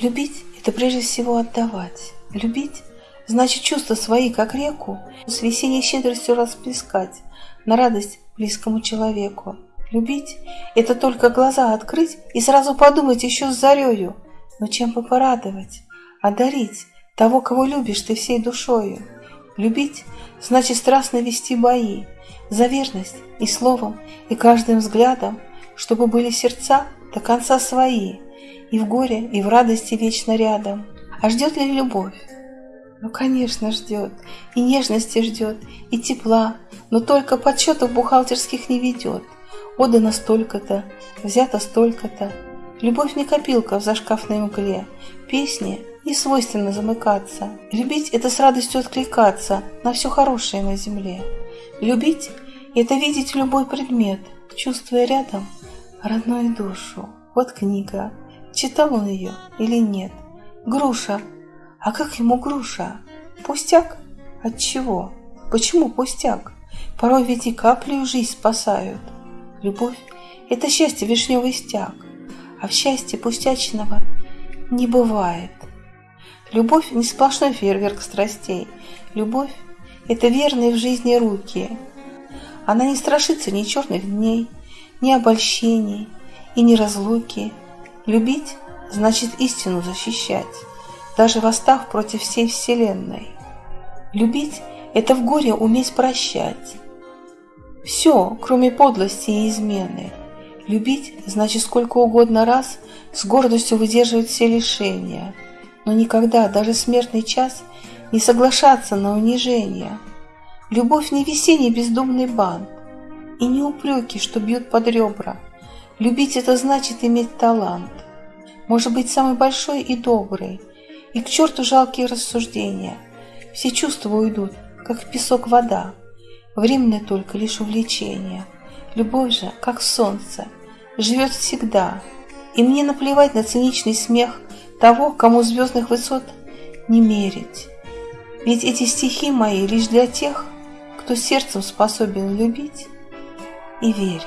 Любить – это прежде всего отдавать. Любить – значит чувства свои, как реку, с весенней щедростью расплескать на радость близкому человеку. Любить – это только глаза открыть и сразу подумать еще с зарею, но чем бы порадовать, одарить того, кого любишь ты всей душою. Любить – значит страстно вести бои, за верность и словом, и каждым взглядом, чтобы были сердца до конца свои, и в горе, и в радости вечно рядом. А ждет ли любовь? Ну, конечно, ждет, и нежности ждет, и тепла, но только подсчетов бухгалтерских не ведет – Отдано столько-то, взято столько-то. Любовь не копилка в зашкафной мгле. Песни не свойственно замыкаться. Любить – это с радостью откликаться на все хорошее на земле. Любить – это видеть любой предмет, чувствуя рядом родную душу. Вот книга. Читал он ее или нет? Груша. А как ему груша? Пустяк? От чего? Почему пустяк? Порой ведь и каплю жизнь спасают. Любовь – это счастье вишневый стяг, а в счастье пустячного не бывает. Любовь – не сплошной фейерверк страстей. Любовь – это верные в жизни руки. Она не страшится ни черных дней, ни обольщений и ни разлуки. Любить – значит истину защищать, даже восстав против всей вселенной. Любить – это в горе уметь прощать, все, кроме подлости и измены. Любить значит сколько угодно раз с гордостью выдерживать все лишения, но никогда, даже смертный час, не соглашаться на унижение. Любовь не весенний бездумный бант и не упреки, что бьют под ребра. Любить это значит иметь талант, может быть самый большой и добрый, и к черту жалкие рассуждения. Все чувства уйдут, как песок вода. Временное только лишь увлечение. Любовь же, как солнце, живет всегда. И мне наплевать на циничный смех того, кому звездных высот не мерить. Ведь эти стихи мои лишь для тех, кто сердцем способен любить и верить.